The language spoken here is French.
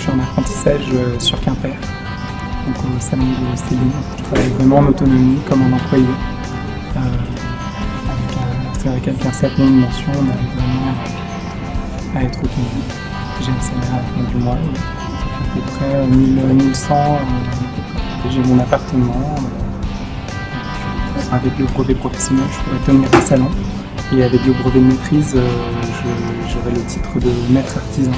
Je suis en apprentissage euh, sur Quimper, au salon de Céline. Je travaille vraiment en autonomie, comme un employé. Euh, avec, euh, un, avec un certain de mention, on arrive vraiment à être autonome. J'ai un salaire à la fin du mois, à peu près 1100. Euh, j'ai mon appartement. Avec le brevet professionnel, je pourrais tenir un salon. Et avec le brevet de maîtrise, j'aurai le titre de maître artisan.